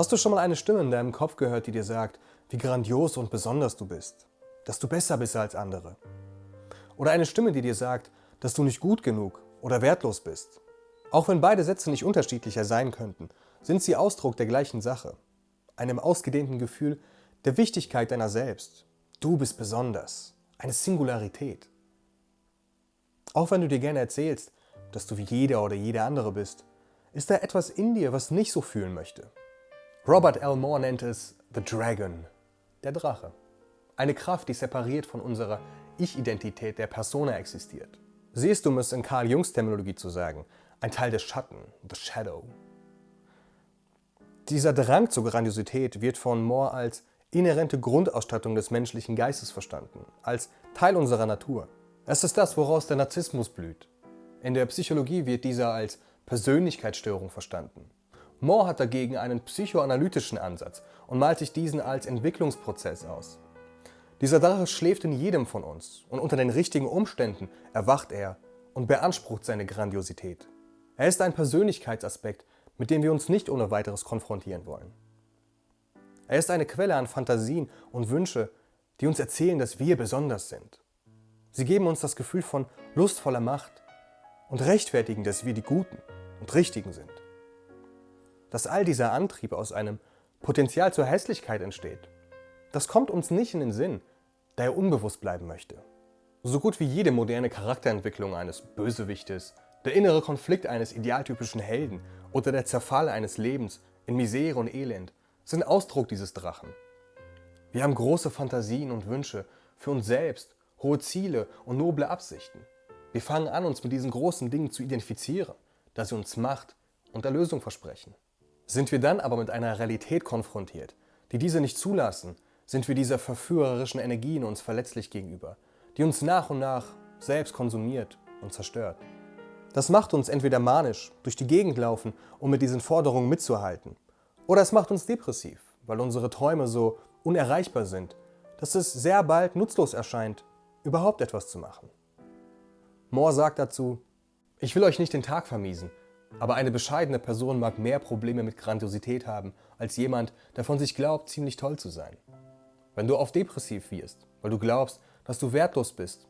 Hast du schon mal eine Stimme in deinem Kopf gehört, die dir sagt, wie grandios und besonders du bist? Dass du besser bist als andere? Oder eine Stimme, die dir sagt, dass du nicht gut genug oder wertlos bist? Auch wenn beide Sätze nicht unterschiedlicher sein könnten, sind sie Ausdruck der gleichen Sache. Einem ausgedehnten Gefühl der Wichtigkeit deiner selbst. Du bist besonders. Eine Singularität. Auch wenn du dir gerne erzählst, dass du wie jeder oder jede andere bist, ist da etwas in dir, was nicht so fühlen möchte. Robert L. Moore nennt es The Dragon, der Drache. Eine Kraft, die separiert von unserer Ich-Identität der Persona existiert. Sie ist, um es in Carl Jungs Terminologie zu sagen, ein Teil des Schatten, the Shadow. Dieser Drang zur Grandiosität wird von Moore als inhärente Grundausstattung des menschlichen Geistes verstanden, als Teil unserer Natur. Es ist das, woraus der Narzissmus blüht. In der Psychologie wird dieser als Persönlichkeitsstörung verstanden. Moore hat dagegen einen psychoanalytischen Ansatz und malt sich diesen als Entwicklungsprozess aus. Dieser Drache schläft in jedem von uns und unter den richtigen Umständen erwacht er und beansprucht seine Grandiosität. Er ist ein Persönlichkeitsaspekt, mit dem wir uns nicht ohne weiteres konfrontieren wollen. Er ist eine Quelle an Fantasien und Wünsche, die uns erzählen, dass wir besonders sind. Sie geben uns das Gefühl von lustvoller Macht und rechtfertigen, dass wir die Guten und Richtigen sind dass all dieser Antrieb aus einem Potenzial zur Hässlichkeit entsteht, das kommt uns nicht in den Sinn, da er unbewusst bleiben möchte. So gut wie jede moderne Charakterentwicklung eines Bösewichtes, der innere Konflikt eines idealtypischen Helden oder der Zerfall eines Lebens in Misere und Elend sind Ausdruck dieses Drachen. Wir haben große Fantasien und Wünsche für uns selbst, hohe Ziele und noble Absichten. Wir fangen an, uns mit diesen großen Dingen zu identifizieren, da sie uns Macht und Erlösung versprechen. Sind wir dann aber mit einer Realität konfrontiert, die diese nicht zulassen, sind wir dieser verführerischen Energie in uns verletzlich gegenüber, die uns nach und nach selbst konsumiert und zerstört. Das macht uns entweder manisch, durch die Gegend laufen, um mit diesen Forderungen mitzuhalten, oder es macht uns depressiv, weil unsere Träume so unerreichbar sind, dass es sehr bald nutzlos erscheint, überhaupt etwas zu machen. Moore sagt dazu, ich will euch nicht den Tag vermiesen, aber eine bescheidene Person mag mehr Probleme mit Grandiosität haben, als jemand, der von sich glaubt, ziemlich toll zu sein. Wenn du oft depressiv wirst, weil du glaubst, dass du wertlos bist,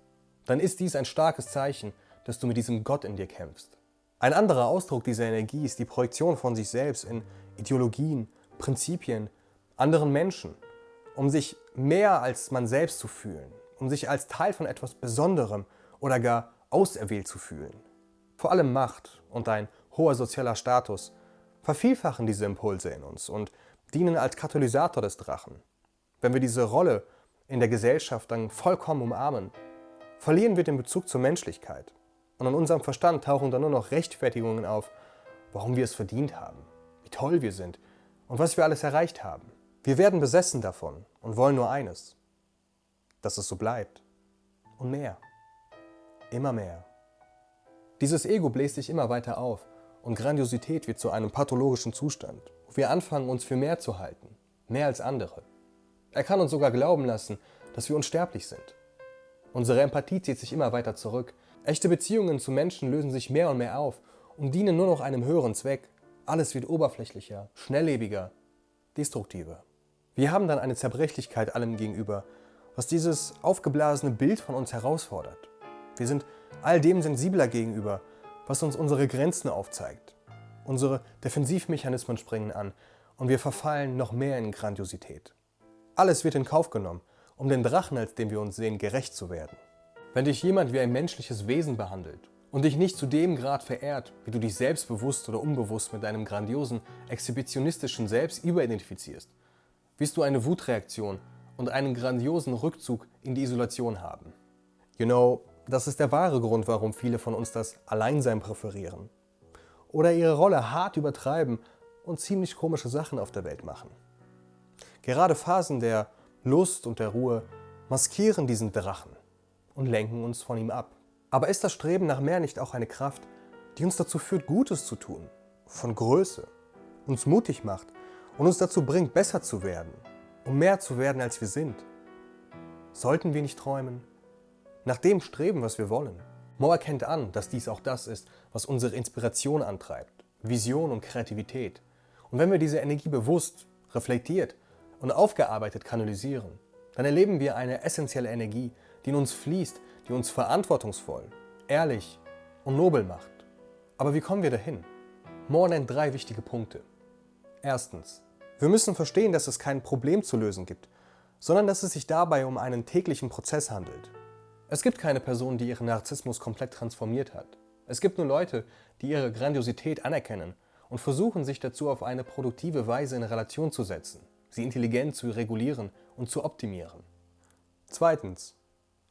dann ist dies ein starkes Zeichen, dass du mit diesem Gott in dir kämpfst. Ein anderer Ausdruck dieser Energie ist die Projektion von sich selbst in Ideologien, Prinzipien, anderen Menschen, um sich mehr als man selbst zu fühlen, um sich als Teil von etwas Besonderem oder gar auserwählt zu fühlen. Vor allem Macht und ein hoher sozialer Status vervielfachen diese Impulse in uns und dienen als Katalysator des Drachen. Wenn wir diese Rolle in der Gesellschaft dann vollkommen umarmen, verlieren wir den Bezug zur Menschlichkeit. Und in unserem Verstand tauchen dann nur noch Rechtfertigungen auf, warum wir es verdient haben, wie toll wir sind und was wir alles erreicht haben. Wir werden besessen davon und wollen nur eines, dass es so bleibt. Und mehr. Immer mehr. Dieses Ego bläst sich immer weiter auf und Grandiosität wird zu einem pathologischen Zustand, wo wir anfangen, uns für mehr zu halten, mehr als andere. Er kann uns sogar glauben lassen, dass wir unsterblich sind. Unsere Empathie zieht sich immer weiter zurück. Echte Beziehungen zu Menschen lösen sich mehr und mehr auf und dienen nur noch einem höheren Zweck. Alles wird oberflächlicher, schnelllebiger, destruktiver. Wir haben dann eine Zerbrechlichkeit allem gegenüber, was dieses aufgeblasene Bild von uns herausfordert. Wir sind all dem sensibler gegenüber, was uns unsere Grenzen aufzeigt. Unsere Defensivmechanismen springen an und wir verfallen noch mehr in Grandiosität. Alles wird in Kauf genommen, um den Drachen, als dem wir uns sehen, gerecht zu werden. Wenn dich jemand wie ein menschliches Wesen behandelt und dich nicht zu dem Grad verehrt, wie du dich selbstbewusst oder unbewusst mit deinem grandiosen, exhibitionistischen Selbst überidentifizierst, wirst du eine Wutreaktion und einen grandiosen Rückzug in die Isolation haben. You know, das ist der wahre Grund, warum viele von uns das Alleinsein präferieren. Oder ihre Rolle hart übertreiben und ziemlich komische Sachen auf der Welt machen. Gerade Phasen der Lust und der Ruhe maskieren diesen Drachen und lenken uns von ihm ab. Aber ist das Streben nach mehr nicht auch eine Kraft, die uns dazu führt, Gutes zu tun, von Größe, uns mutig macht und uns dazu bringt, besser zu werden, um mehr zu werden, als wir sind? Sollten wir nicht träumen? Nach dem streben, was wir wollen. Mo erkennt an, dass dies auch das ist, was unsere Inspiration antreibt, Vision und Kreativität. Und wenn wir diese Energie bewusst, reflektiert und aufgearbeitet kanalisieren, dann erleben wir eine essentielle Energie, die in uns fließt, die uns verantwortungsvoll, ehrlich und nobel macht. Aber wie kommen wir dahin? Moore nennt drei wichtige Punkte. Erstens. Wir müssen verstehen, dass es kein Problem zu lösen gibt, sondern dass es sich dabei um einen täglichen Prozess handelt. Es gibt keine Person, die ihren Narzissmus komplett transformiert hat. Es gibt nur Leute, die ihre Grandiosität anerkennen und versuchen, sich dazu auf eine produktive Weise in Relation zu setzen, sie intelligent zu regulieren und zu optimieren. Zweitens.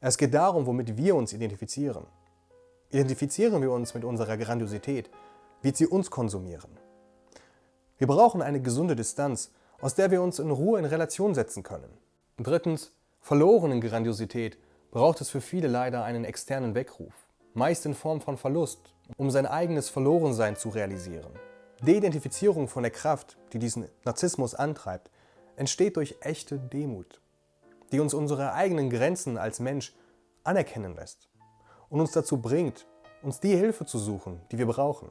Es geht darum, womit wir uns identifizieren. Identifizieren wir uns mit unserer Grandiosität, wird sie uns konsumieren. Wir brauchen eine gesunde Distanz, aus der wir uns in Ruhe in Relation setzen können. Drittens, verloren in Grandiosität braucht es für viele leider einen externen Weckruf, meist in Form von Verlust, um sein eigenes Verlorensein zu realisieren. Die Identifizierung von der Kraft, die diesen Narzissmus antreibt, entsteht durch echte Demut, die uns unsere eigenen Grenzen als Mensch anerkennen lässt und uns dazu bringt, uns die Hilfe zu suchen, die wir brauchen.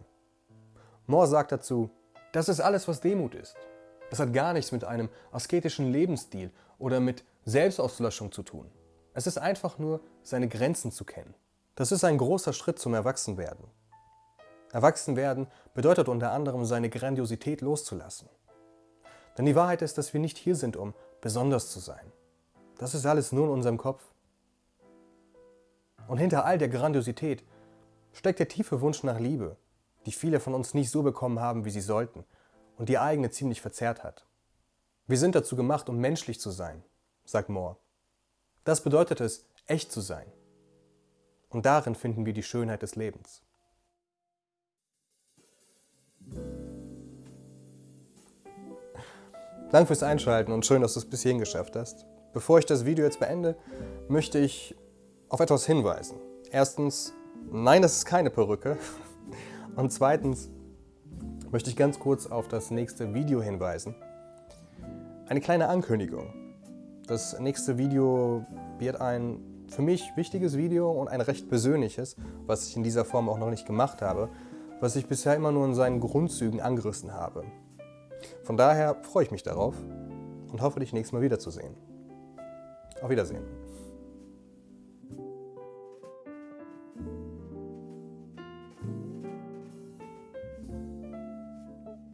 Moore sagt dazu, das ist alles, was Demut ist. Das hat gar nichts mit einem asketischen Lebensstil oder mit Selbstauslöschung zu tun. Es ist einfach nur, seine Grenzen zu kennen. Das ist ein großer Schritt zum Erwachsenwerden. Erwachsenwerden bedeutet unter anderem, seine Grandiosität loszulassen. Denn die Wahrheit ist, dass wir nicht hier sind, um besonders zu sein. Das ist alles nur in unserem Kopf. Und hinter all der Grandiosität steckt der tiefe Wunsch nach Liebe, die viele von uns nicht so bekommen haben, wie sie sollten und die eigene ziemlich verzerrt hat. Wir sind dazu gemacht, um menschlich zu sein, sagt Moore. Das bedeutet es, echt zu sein. Und darin finden wir die Schönheit des Lebens. Danke fürs Einschalten und schön, dass du es bis hierhin geschafft hast. Bevor ich das Video jetzt beende, möchte ich auf etwas hinweisen. Erstens, nein, das ist keine Perücke. Und zweitens möchte ich ganz kurz auf das nächste Video hinweisen. Eine kleine Ankündigung. Das nächste Video wird ein für mich wichtiges Video und ein recht persönliches, was ich in dieser Form auch noch nicht gemacht habe, was ich bisher immer nur in seinen Grundzügen angerissen habe. Von daher freue ich mich darauf und hoffe, dich nächstes Mal wiederzusehen. Auf Wiedersehen.